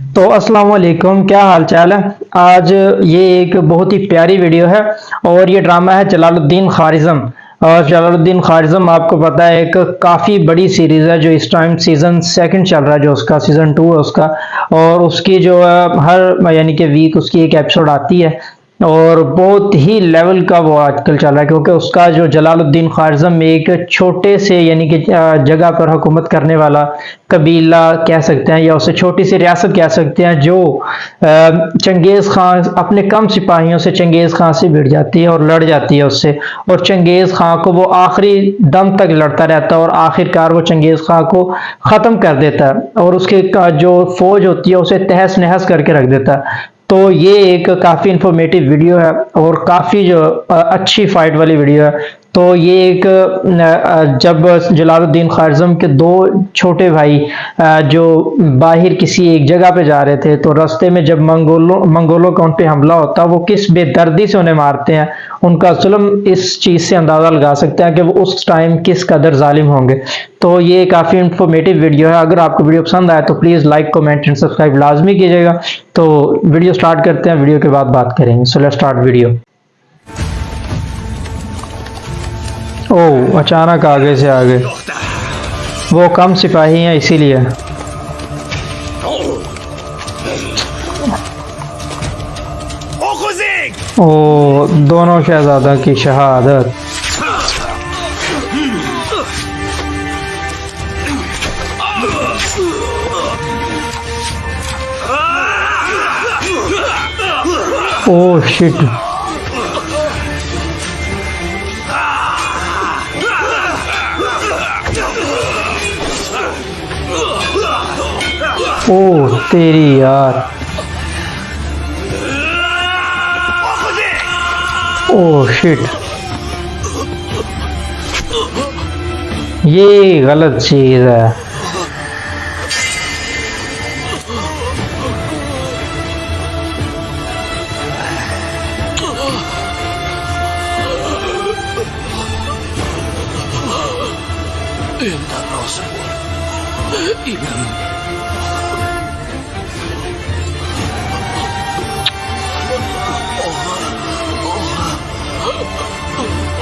تو السلام علیکم، کیا حال چال ہے؟ آج یہ ایک بہت ہی پیاری ویڈیو ہے اور یہ ڈرامہ ہے جلال الدین خارزم۔ اور جلال الدین خارزم، آپ کو پتا ہے، ایک کافی بڑی سیریز ہے جو اس ٹائم سیزن سیکنڈ چل رہا ہے، جو اس کا سیزن ٹو ہے اس کا۔ اور اس کی جو ہر یعنی کہ ویک اس کی ایک ایپیسوڈ آتی ہے۔ اور بہت ہی لیول کا وہ آج کل چل رہا ہے، کیونکہ اس کا جو جلال الدین خارزم ایک چھوٹے سے یعنی کہ جگہ پر حکومت کرنے والا قبیلہ کہہ سکتے ہیں یا اسے چھوٹی سی ریاست کہہ سکتے ہیں جو چنگیز خان اپنے کم سپاہیوں سے چنگیز خان سے بھیڑ جاتی ہے اور لڑ جاتی ہے اس سے۔ اور چنگیز خان کو وہ آخری دم تک لڑتا رہتا ہے اور آخر کار وہ چنگیز خان کو ختم کر دیتا ہے اور اس کے جو فوج ہوتی ہے، اسے تہس نہس کر کے رکھ دیتا ہے۔ تو یہ ایک کافی انفارمیٹیو ویڈیو ہے اور کافی جو، اچھی فائٹ والی ویڈیو ہے۔ تو یہ ایک جب جلال الدین خارزم کے دو چھوٹے بھائی جو باہر کسی ایک جگہ پہ جا رہے تھے، تو رستے میں جب منگولوں منگولوں کا ان پہ حملہ ہوتا، وہ کس بے دردی سے انہیں مارتے ہیں؟ ان کا ظلم اس چیز سے اندازہ لگا سکتے ہیں کہ وہ اس ٹائم کس قدر ظالم ہوں گے۔ تو یہ کافی انفارمیٹیو ویڈیو ہے۔ اگر آپ کو ویڈیو پسند آئے تو please like comment and subscribe لازمی کیجیے گا۔ تو ویڈیو سٹارٹ کرتے ہیں ویڈیو کے بعد بات کریں گے۔ So let start video oh اچانک آگے سے آگے۔ وہ کم سپاہی ہیں، اسی لیے۔ او دونوں شہزادہ کی شہادت۔ او شٹ۔ او تیری یار۔ Oh shit. یہ غلط چیز ہے۔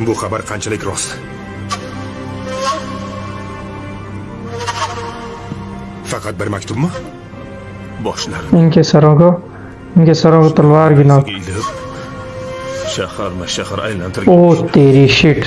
Bu xabar qanchalik rost? Faqat bir maktubmi? Boshlarini ان کے shaharma shahar aylantirgan. او تیری شٹ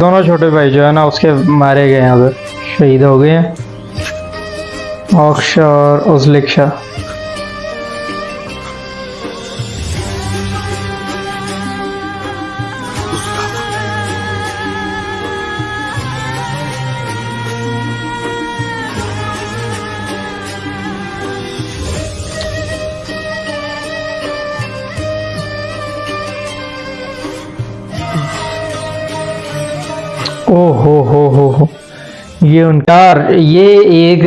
دونوں چھوٹے بھائی جو ہے نا، اس کے مارے گئے ہیں ادھر، شہید ہو گئے ہیں۔ اوکشا اور ازلکشا۔ او ہو ہو ہو۔ ہو یہ انکار یہ ایک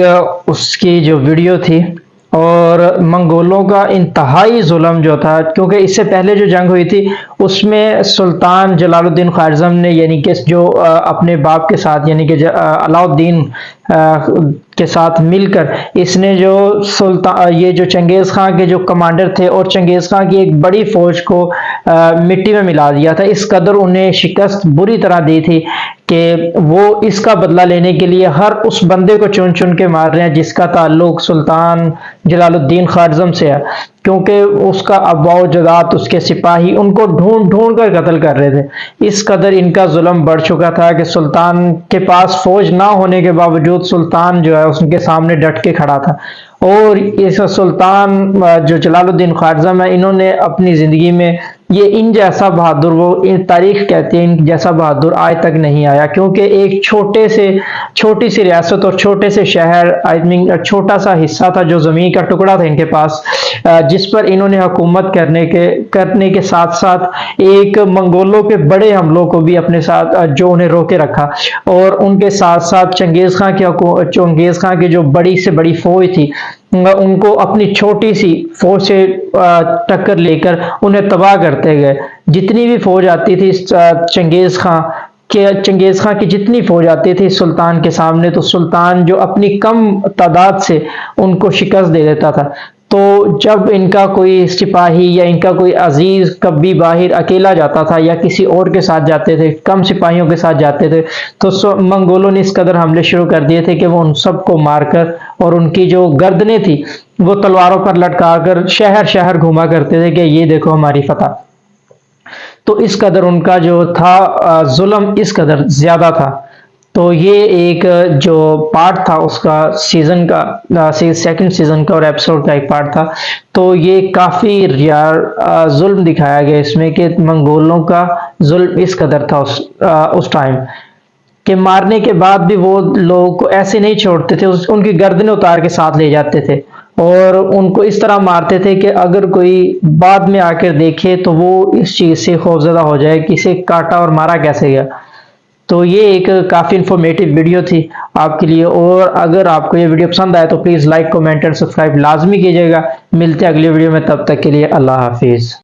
اس کی جو ویڈیو تھی۔ اور منگولوں کا انتہائی ظلم جو تھا، کیونکہ اس سے پہلے جو جنگ ہوئی تھی، اس میں سلطان جلال الدین خارزم نے یعنی کہ جو اپنے باپ کے ساتھ یعنی کہ علاؤ الدین کے ساتھ مل کر اس نے جو سلطان یہ جو چنگیز خان کے جو کمانڈر تھے اور چنگیز خان کی ایک بڑی فوج کو مٹی میں ملا دیا تھا۔ اس قدر انہیں شکست بری طرح دی تھی کہ وہ اس کا بدلہ لینے کے لیے ہر اس بندے کو چن چن کے مار رہے ہیں جس کا تعلق سلطان جلال الدین خارزم سے ہے۔ کیونکہ اس کا ابا و اس کے سپاہی ان کو ڈھونڈ ڈھونڈ کر قتل کر رہے تھے۔ اس قدر ان کا ظلم بڑھ چکا تھا کہ سلطان کے پاس فوج نہ ہونے کے باوجود سلطان جو ہے، اس کے سامنے ڈٹ کے کھڑا تھا۔ اور اس سلطان جو جلال الدین خارزم ہے انہوں نے اپنی زندگی میں یہ ان جیسا بہادر، وہ تاریخ کہتے ہیں ان جیسا بہادر آج تک نہیں آیا، کیونکہ ایک چھوٹے سے، چھوٹی سی ریاست اور چھوٹے سے شہر، آئی مین چھوٹا سا حصہ تھا جو زمین کا ٹکڑا تھا ان کے پاس جس پر انہوں نے حکومت کرنے کے کرنے کے ساتھ ساتھ ایک منگولوں کے بڑے حملوں کو بھی اپنے ساتھ جو انہیں روکے رکھا۔ اور ان کے ساتھ ساتھ چنگیز خان کی چنگیز خان کی جو بڑی سے بڑی فوج تھی ان کو اپنی چھوٹی سی فوج سے ٹکر لے کر انہیں تباہ کرتے گئے۔ جتنی بھی فوج آتی تھی چنگیز خان کہ چنگیز خان کی جتنی فوج آتی تھی سلطان کے سامنے، تو سلطان جو اپنی کم تعداد سے ان کو شکست دے دیتا تھا۔ تو جب ان کا کوئی سپاہی یا ان کا کوئی عزیز کبھی باہر اکیلا جاتا تھا یا کسی اور کے ساتھ جاتے تھے، کم سپاہیوں کے ساتھ جاتے تھے، تو منگولوں نے اس قدر حملے شروع کر دیے تھے کہ وہ ان سب کو مار کر اور ان کی جو گردنیں تھی وہ تلواروں پر لٹکا کر شہر شہر گھوما کرتے تھے کہ یہ دیکھو ہماری فتح۔ تو اس قدر ان کا جو تھا ظلم اس قدر زیادہ تھا۔ تو یہ ایک جو پارٹ تھا، اس کا سیزن کا سیکنڈ سیزن کا اور ایپیسوڈ کا ایک پارٹ تھا۔ تو یہ کافی ریار ظلم دکھایا گیا اس میں کہ منگولوں کا ظلم اس قدر تھا اس ٹائم کہ مارنے کے بعد بھی وہ لوگ کو ایسے نہیں چھوڑتے تھے ان کی گردن اتار کے ساتھ لے جاتے تھے۔ اور ان کو اس طرح مارتے تھے کہ اگر کوئی بعد میں آ کر دیکھے تو وہ اس چیز سے خوفزدہ ہو جائے کسے کاٹا اور مارا کیسے گیا۔ تو یہ ایک کافی انفارمیٹو ویڈیو تھی آپ کے لیے۔ اور اگر آپ کو یہ ویڈیو پسند آئے تو پلیز لائک کومنٹ اور سبسکرائب لازمی کیجیے گا۔ ملتے اگلی ویڈیو میں، تب تک کے لیے اللہ حافظ۔